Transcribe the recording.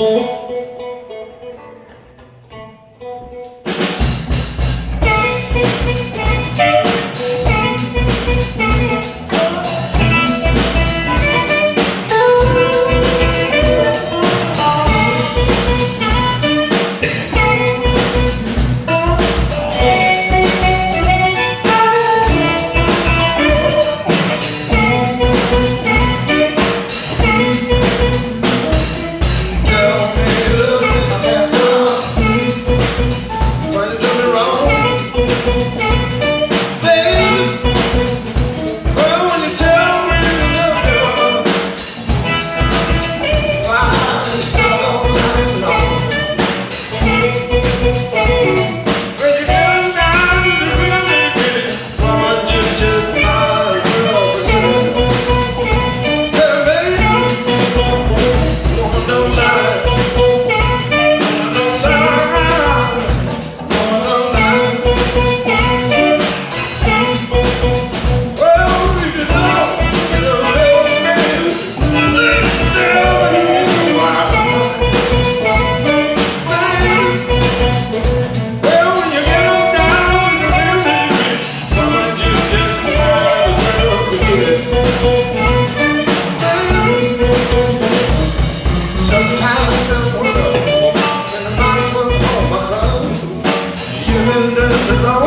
Música the Lord.